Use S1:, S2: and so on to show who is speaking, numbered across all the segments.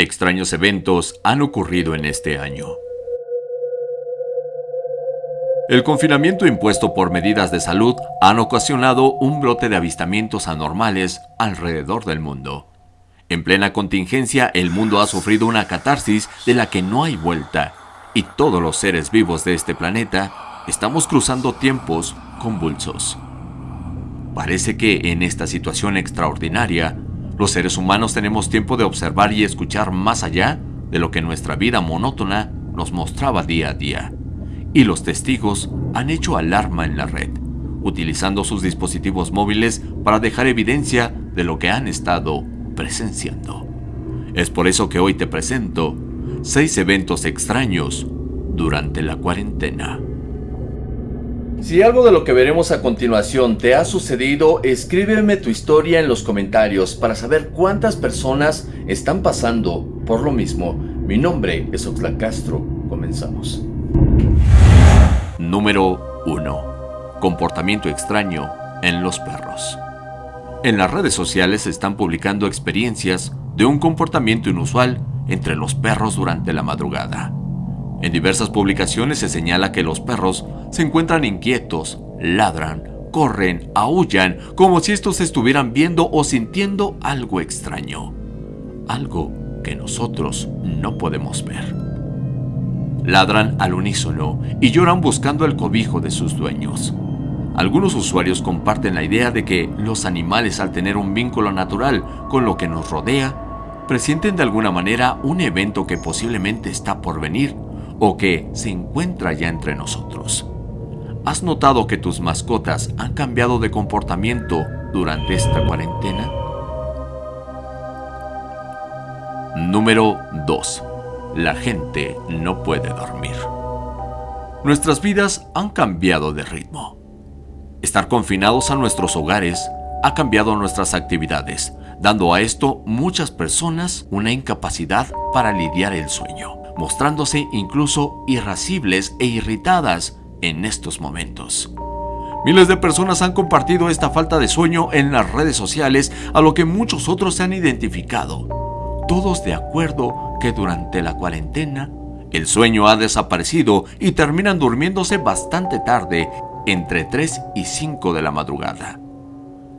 S1: Extraños eventos han ocurrido en este año. El confinamiento impuesto por medidas de salud han ocasionado un brote de avistamientos anormales alrededor del mundo. En plena contingencia, el mundo ha sufrido una catarsis de la que no hay vuelta, y todos los seres vivos de este planeta estamos cruzando tiempos convulsos. Parece que en esta situación extraordinaria, los seres humanos tenemos tiempo de observar y escuchar más allá de lo que nuestra vida monótona nos mostraba día a día. Y los testigos han hecho alarma en la red, utilizando sus dispositivos móviles para dejar evidencia de lo que han estado presenciando. Es por eso que hoy te presento seis eventos extraños durante la cuarentena.
S2: Si algo de lo que veremos a continuación te ha sucedido, escríbeme tu historia en los comentarios para saber cuántas personas están pasando por lo mismo. Mi nombre es Oxlack Castro. Comenzamos.
S1: Número 1. Comportamiento extraño en los perros. En las redes sociales se están publicando experiencias de un comportamiento inusual entre los perros durante la madrugada. En diversas publicaciones se señala que los perros se encuentran inquietos, ladran, corren, aullan, como si estos estuvieran viendo o sintiendo algo extraño. Algo que nosotros no podemos ver. Ladran al unísono y lloran buscando el cobijo de sus dueños. Algunos usuarios comparten la idea de que los animales al tener un vínculo natural con lo que nos rodea, presienten de alguna manera un evento que posiblemente está por venir o que se encuentra ya entre nosotros. ¿Has notado que tus mascotas han cambiado de comportamiento durante esta cuarentena? Número 2. La gente no puede dormir. Nuestras vidas han cambiado de ritmo. Estar confinados a nuestros hogares ha cambiado nuestras actividades, dando a esto muchas personas una incapacidad para lidiar el sueño mostrándose incluso irascibles e irritadas en estos momentos. Miles de personas han compartido esta falta de sueño en las redes sociales, a lo que muchos otros se han identificado. Todos de acuerdo que durante la cuarentena el sueño ha desaparecido y terminan durmiéndose bastante tarde, entre 3 y 5 de la madrugada.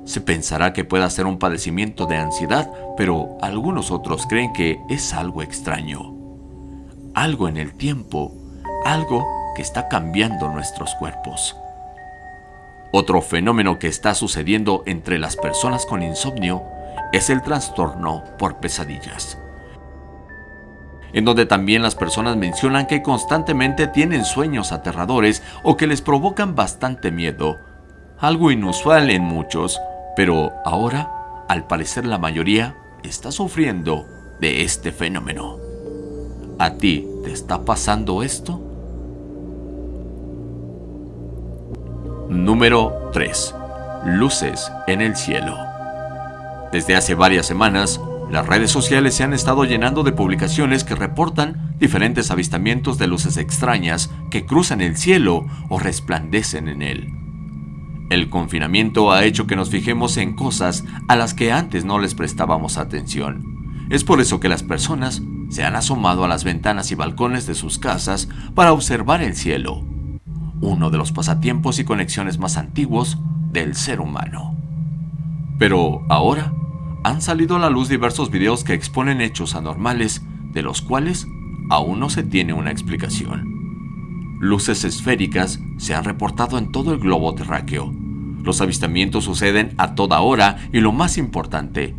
S1: Se pensará que pueda ser un padecimiento de ansiedad, pero algunos otros creen que es algo extraño algo en el tiempo, algo que está cambiando nuestros cuerpos. Otro fenómeno que está sucediendo entre las personas con insomnio es el trastorno por pesadillas, en donde también las personas mencionan que constantemente tienen sueños aterradores o que les provocan bastante miedo, algo inusual en muchos, pero ahora, al parecer la mayoría, está sufriendo de este fenómeno. ¿A ti te está pasando esto? Número 3. Luces en el cielo. Desde hace varias semanas, las redes sociales se han estado llenando de publicaciones que reportan diferentes avistamientos de luces extrañas que cruzan el cielo o resplandecen en él. El confinamiento ha hecho que nos fijemos en cosas a las que antes no les prestábamos atención. Es por eso que las personas se han asomado a las ventanas y balcones de sus casas para observar el cielo, uno de los pasatiempos y conexiones más antiguos del ser humano. Pero ahora han salido a la luz diversos videos que exponen hechos anormales de los cuales aún no se tiene una explicación. Luces esféricas se han reportado en todo el globo terráqueo. Los avistamientos suceden a toda hora y lo más importante,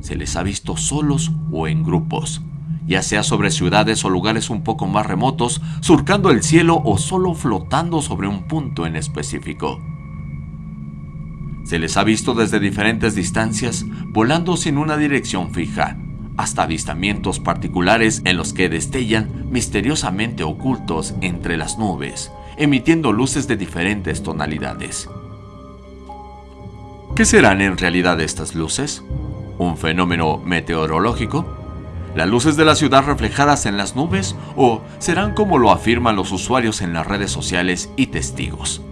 S1: se les ha visto solos o en grupos, ya sea sobre ciudades o lugares un poco más remotos, surcando el cielo o solo flotando sobre un punto en específico. Se les ha visto desde diferentes distancias, volando sin una dirección fija, hasta avistamientos particulares en los que destellan misteriosamente ocultos entre las nubes, emitiendo luces de diferentes tonalidades. ¿Qué serán en realidad estas luces? ¿Un fenómeno meteorológico? las luces de la ciudad reflejadas en las nubes o serán como lo afirman los usuarios en las redes sociales y testigos.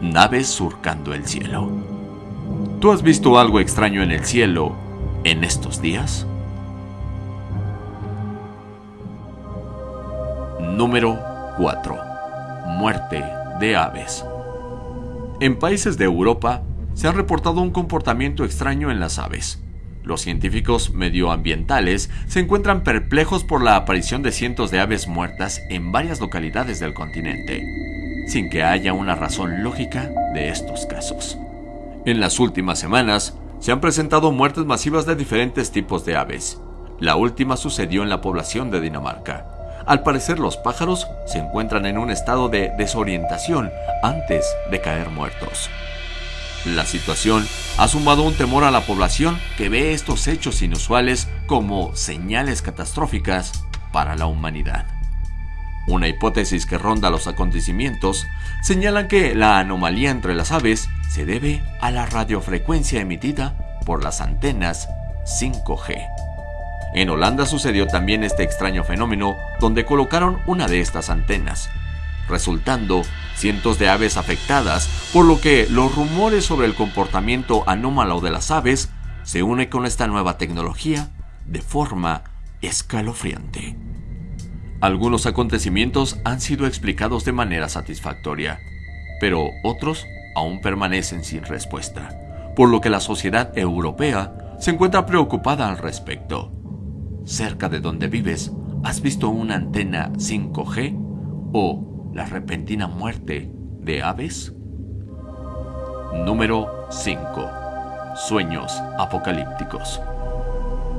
S1: Naves surcando el cielo. ¿Tú has visto algo extraño en el cielo en estos días? Número 4. Muerte de aves. En países de Europa se ha reportado un comportamiento extraño en las aves. Los científicos medioambientales se encuentran perplejos por la aparición de cientos de aves muertas en varias localidades del continente, sin que haya una razón lógica de estos casos. En las últimas semanas, se han presentado muertes masivas de diferentes tipos de aves. La última sucedió en la población de Dinamarca. Al parecer los pájaros se encuentran en un estado de desorientación antes de caer muertos. La situación ha sumado un temor a la población que ve estos hechos inusuales como señales catastróficas para la humanidad. Una hipótesis que ronda los acontecimientos señala que la anomalía entre las aves se debe a la radiofrecuencia emitida por las antenas 5G. En Holanda sucedió también este extraño fenómeno donde colocaron una de estas antenas, resultando cientos de aves afectadas, por lo que los rumores sobre el comportamiento anómalo de las aves se unen con esta nueva tecnología de forma escalofriante. Algunos acontecimientos han sido explicados de manera satisfactoria, pero otros aún permanecen sin respuesta, por lo que la sociedad europea se encuentra preocupada al respecto. Cerca de donde vives, ¿has visto una antena 5G o la repentina muerte de aves? Número 5. Sueños apocalípticos.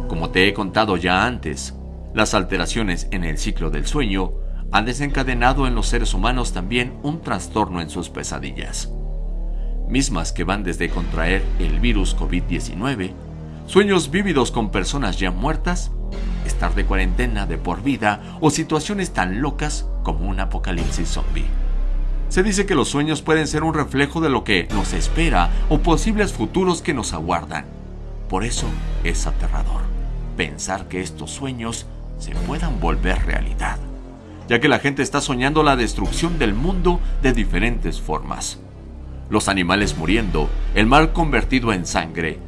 S1: Como te he contado ya antes, las alteraciones en el ciclo del sueño han desencadenado en los seres humanos también un trastorno en sus pesadillas mismas que van desde contraer el virus COVID-19, sueños vívidos con personas ya muertas, estar de cuarentena de por vida o situaciones tan locas como un apocalipsis zombie. Se dice que los sueños pueden ser un reflejo de lo que nos espera o posibles futuros que nos aguardan. Por eso es aterrador pensar que estos sueños se puedan volver realidad, ya que la gente está soñando la destrucción del mundo de diferentes formas los animales muriendo, el mar convertido en sangre,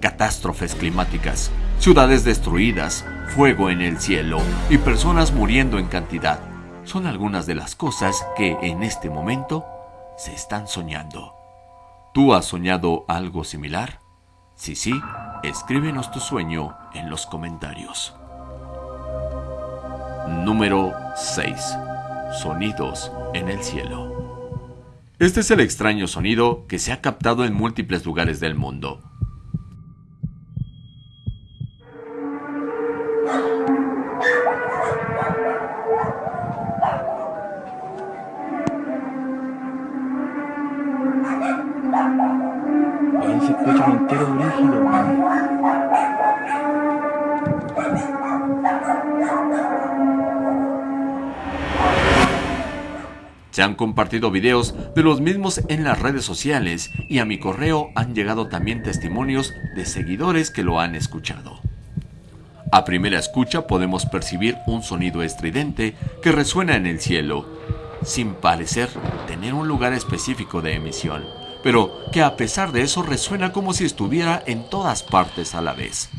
S1: catástrofes climáticas, ciudades destruidas, fuego en el cielo y personas muriendo en cantidad, son algunas de las cosas que en este momento se están soñando. ¿Tú has soñado algo similar? Si sí, escríbenos tu sueño en los comentarios. Número 6. Sonidos en el cielo. Este es el extraño sonido que se ha captado en múltiples lugares del mundo.
S3: Se
S1: han compartido videos de los mismos en las redes sociales y a mi correo han llegado también testimonios de seguidores que lo han escuchado. A primera escucha podemos percibir un sonido estridente que resuena en el cielo, sin parecer tener un lugar específico de emisión, pero que a pesar de eso resuena como si estuviera en todas partes a la vez.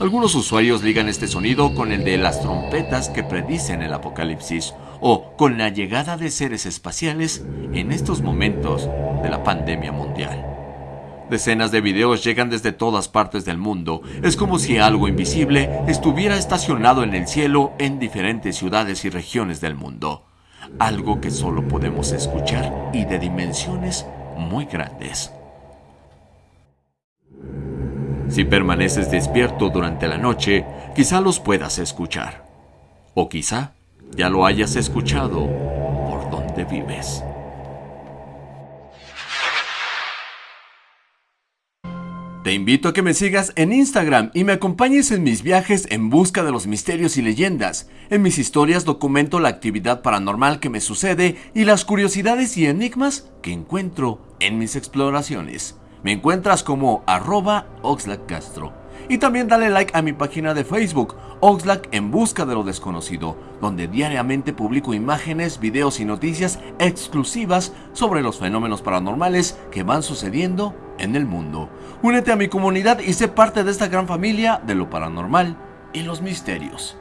S1: Algunos usuarios ligan este sonido con el de las trompetas que predicen el apocalipsis o con la llegada de seres espaciales en estos momentos de la pandemia mundial. Decenas de videos llegan desde todas partes del mundo. Es como si algo invisible estuviera estacionado en el cielo en diferentes ciudades y regiones del mundo. Algo que solo podemos escuchar y de dimensiones muy grandes. Si permaneces despierto durante la noche, quizá los puedas escuchar. O quizá ya lo hayas escuchado por donde vives. Te invito a que me sigas en Instagram y me acompañes en mis viajes en busca de los misterios y leyendas. En mis historias documento la actividad paranormal que me sucede y las curiosidades y enigmas que encuentro en mis exploraciones. Me encuentras como arroba Castro. Y también dale like a mi página de Facebook, Oxlack en busca de lo desconocido, donde diariamente publico imágenes, videos y noticias exclusivas sobre los fenómenos paranormales que van sucediendo en el mundo. Únete a mi comunidad y sé parte de esta gran familia de lo paranormal y los misterios.